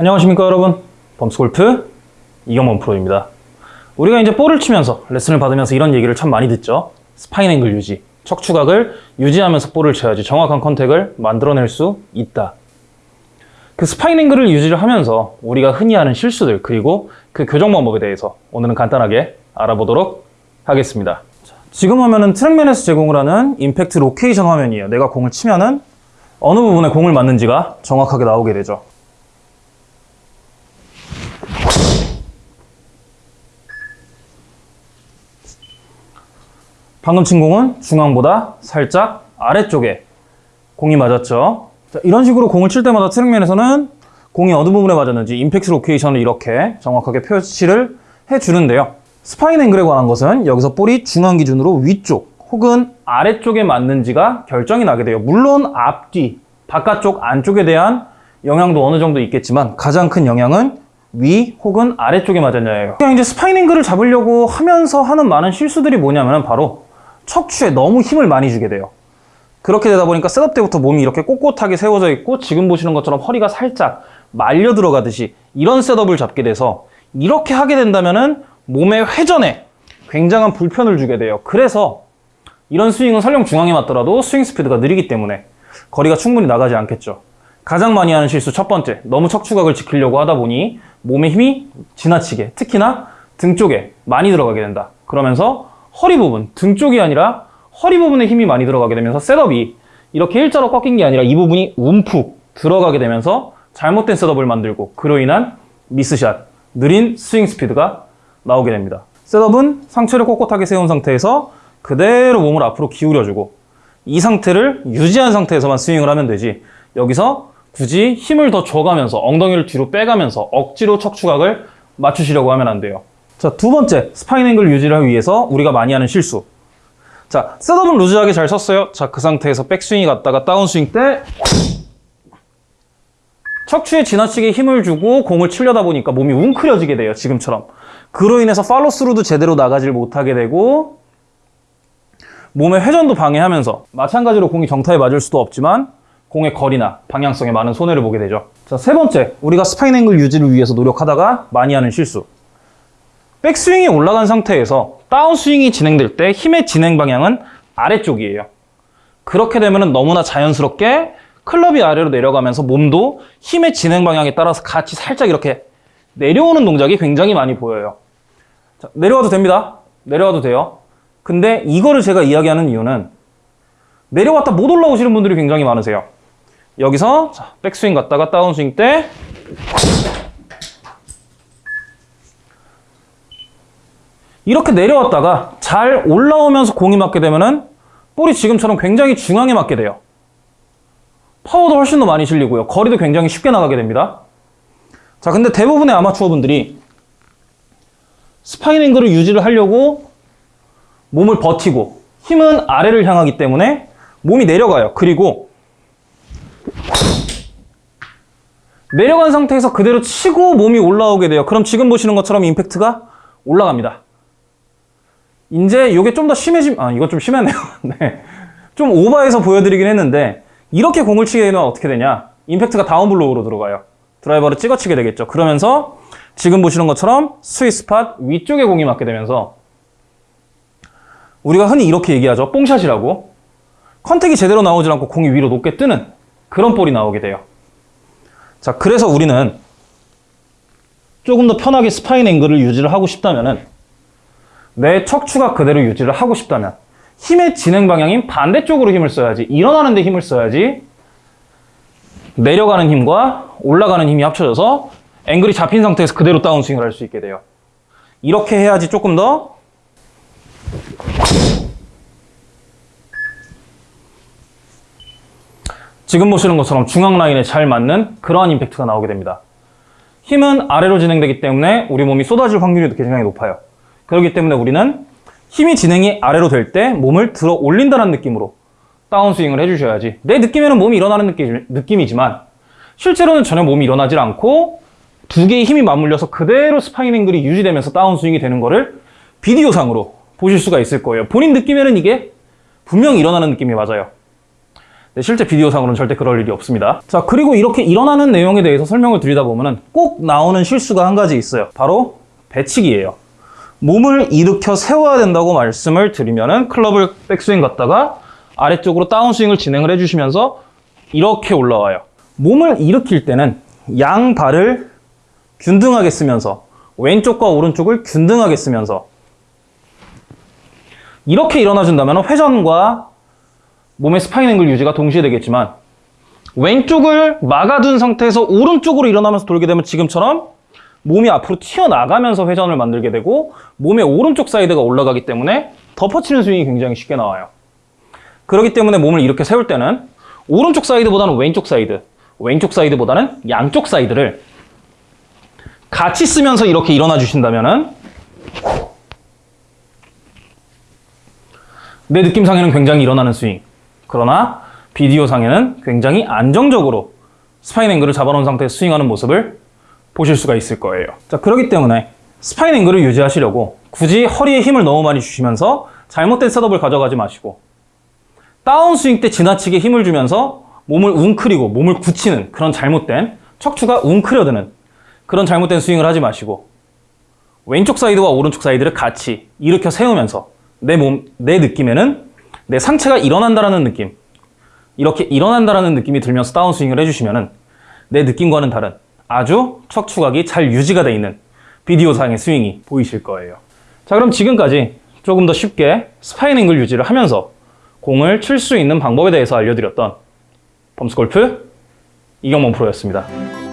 안녕하십니까 여러분. 범스골프 이경범 프로입니다. 우리가 이제 볼을 치면서 레슨을 받으면서 이런 얘기를 참 많이 듣죠. spine angle 유지. 척추각을 유지하면서 볼을 쳐야지 정확한 contact을 만들어낼 수 있다. 그 spine angle을 유지를 하면서 우리가 흔히 하는 실수들 그리고 그 교정 방법에 대해서 오늘은 간단하게 알아보도록 하겠습니다. 자, 지금 화면은 트랙맨에서 제공을 하는 impact location 화면이에요. 내가 공을 치면은 어느 부분에 공을 맞는지가 정확하게 나오게 되죠 방금 친 공은 중앙보다 살짝 아래쪽에 공이 맞았죠. 자, 이런 식으로 공을 칠 때마다 트랙맨에서는 공이 어느 부분에 맞았는지 impact location을 이렇게 정확하게 표시를 해주는데요. spine angle에 관한 것은 여기서 볼이 중앙 기준으로 위쪽 혹은 아래쪽에 맞는지가 결정이 나게 돼요. 물론 앞뒤, 바깥쪽, 안쪽에 대한 영향도 어느 정도 있겠지만 가장 큰 영향은 위 혹은 아래쪽에 맞았냐예요. 그냥 이제 spine angle을 잡으려고 하면서 하는 많은 실수들이 뭐냐면 바로 척추에 너무 힘을 많이 주게 돼요. 그렇게 되다 보니까 setup 때부터 몸이 이렇게 꼿꼿하게 세워져 있고 지금 보시는 것처럼 허리가 살짝 말려 들어가듯이 이런 setup을 잡게 돼서 이렇게 하게 된다면 은 몸의 회전에 굉장한 불편을 주게 돼요. 그래서 이런 스윙은 설령 중앙에 맞더라도 스윙 스피드가 느리기 때문에 거리가 충분히 나가지 않겠죠. 가장 많이 하는 실수 첫 번째, 너무 척추각을 지키려고 하다 보니 몸의 힘이 지나치게, 특히나 등 쪽에 많이 들어가게 된다. 그러면서 허리 부분, 등 쪽이 아니라 허리 부분에 힘이 많이 들어가게 되면서 setup이 이렇게 일자로 꺾인 게 아니라 이 부분이 움푹 들어가게 되면서 잘못된 setup을 만들고 그로 인한 miss shot, 느린 스윙 스피드가 나오게 됩니다. setup은 상체를 꼿꼿하게 세운 상태에서 그대로 몸을 앞으로 기울여주고 이 상태를 유지한 상태에서만 스윙을 하면 되지 여기서 굳이 힘을 더 줘가면서 엉덩이를 뒤로 빼가면서 억지로 척추각을 맞추시려고 하면 안 돼요. 자, 두 번째, spine angle 유지를 위해서 우리가 많이 하는 실수. 자, setup은 루즈하게 잘 섰어요. 자, 그 상태에서 백스윙이 갔다가 다운스윙 때 척추에 지나치게 힘을 주고 공을 치려다 보니까 몸이 웅크려지게 돼요. 지금처럼. 그로 인해서 follow through도 제대로 나가질 못하게 되고 몸의 회전도 방해하면서 마찬가지로 공이 정타에 맞을 수도 없지만 공의 거리나 방향성에 많은 손해를 보게 되죠. 자, 세 번째, 우리가 spine angle 유지를 위해서 노력하다가 많이 하는 실수. 백스윙이 올라간 상태에서 다운스윙이 진행될 때 힘의 진행 방향은 아래쪽이에요. 그렇게 되면 너무나 자연스럽게 클럽이 아래로 내려가면서 몸도 힘의 진행 방향에 따라서 같이 살짝 이렇게 내려오는 동작이 굉장히 많이 보여요. 자, 내려와도 됩니다. 내려와도 돼요. 근데 이거를 제가 이야기하는 이유는 내려왔다 못 올라오시는 분들이 굉장히 많으세요. 여기서 자, 백스윙 갔다가 다운스윙 때 이렇게 내려왔다가 잘 올라오면서 공이 맞게 되면은 볼이 지금처럼 굉장히 중앙에 맞게 돼요. 파워도 훨씬 더 많이 실리고요. 거리도 굉장히 쉽게 나가게 됩니다. 자, 근데 대부분의 아마추어 분들이 spine angle을 유지를 하려고 몸을 버티고 힘은 아래를 향하기 때문에 몸이 내려가요. 그리고 내려간 상태에서 그대로 치고 몸이 올라오게 돼요. 그럼 지금 보시는 것처럼 임팩트가 올라갑니다. 이제 이게 좀 더 심해짐, 아, 이건 좀 심했네요. 네. 좀 오버해서 보여드리긴 했는데, 이렇게 공을 치게 되면 어떻게 되냐? 임팩트가 down blow로 들어가요. 드라이버를 찍어치게 되겠죠. 그러면서 지금 보시는 것처럼 sweet spot 위쪽에 공이 맞게 되면서 우리가 흔히 이렇게 얘기하죠. 뽕샷이라고. contact이 제대로 나오지 않고 공이 위로 높게 뜨는 그런 볼이 나오게 돼요. 자, 그래서 우리는 조금 더 편하게 spine angle을 유지를 하고 싶다면은 내 척추가 그대로 유지를 하고 싶다면 힘의 진행 방향인 반대쪽으로 힘을 써야지 일어나는 데 힘을 써야지 내려가는 힘과 올라가는 힘이 합쳐져서 angle이 잡힌 상태에서 그대로 다운스윙을 할 수 있게 돼요. 이렇게 해야지 조금 더 지금 보시는 것처럼 중앙 라인에 잘 맞는 그러한 임팩트가 나오게 됩니다. 힘은 아래로 진행되기 때문에 우리 몸이 쏟아질 확률이 굉장히 높아요. 그렇기 때문에 우리는 힘이 진행이 아래로 될 때 몸을 들어 올린다는 느낌으로 다운스윙을 해주셔야지 내 느낌에는 몸이 일어나는 느낌, 느낌이지만 실제로는 전혀 몸이 일어나질 않고 두 개의 힘이 맞물려서 그대로 spine angle이 유지되면서 다운스윙이 되는 거를 비디오상으로 보실 수가 있을 거예요 본인 느낌에는 이게 분명히 일어나는 느낌이 맞아요 네, 실제 비디오상으로는 절대 그럴 일이 없습니다. 자, 그리고 이렇게 일어나는 내용에 대해서 설명을 드리다 보면 은 꼭 나오는 실수가 한 가지 있어요. 바로 배치기예요. 몸을 일으켜 세워야 된다고 말씀을 드리면 은 클럽을 백스윙 갔다가 아래쪽으로 다운스윙을 진행을 해주시면서 이렇게 올라와요. 몸을 일으킬 때는 양 발을 균등하게 쓰면서 왼쪽과 오른쪽을 균등하게 쓰면서 이렇게 일어나 준다면 회전과 몸의 spine angle 유지가 동시에 되겠지만 왼쪽을 막아둔 상태에서 오른쪽으로 일어나면서 돌게 되면 지금처럼 몸이 앞으로 튀어나가면서 회전을 만들게 되고 몸의 오른쪽 사이드가 올라가기 때문에 덮어치는 스윙이 굉장히 쉽게 나와요. 그렇기 때문에 몸을 이렇게 세울 때는 오른쪽 사이드보다는 왼쪽 사이드, 왼쪽 사이드보다는 양쪽 사이드를 같이 쓰면서 이렇게 일어나 주신다면 은 내 느낌상에는 굉장히 일어나는 스윙. 그러나 비디오상에는 굉장히 안정적으로 spine angle을 잡아놓은 상태에서 스윙하는 모습을 보실 수가 있을 거예요. 자, 그렇기 때문에 spine angle을 유지하시려고 굳이 허리에 힘을 너무 많이 주시면서 잘못된 setup을 가져가지 마시고 다운스윙 때 지나치게 힘을 주면서 몸을 웅크리고 몸을 굳히는 그런 잘못된 척추가 웅크려드는 그런 잘못된 스윙을 하지 마시고 왼쪽 사이드와 오른쪽 사이드를 같이 일으켜 세우면서 내 몸, 내 느낌에는 내 상체가 일어난다라는 느낌 이렇게 일어난다라는 느낌이 들면서 다운스윙을 해주시면 은 내 느낌과는 다른 아주 척추각이 잘 유지가 돼 있는 비디오상의 스윙이 보이실 거예요. 자, 그럼 지금까지 조금 더 쉽게 spine angle 유지를 하면서 공을 칠 수 있는 방법에 대해서 알려드렸던 범스골프 이경범 프로였습니다.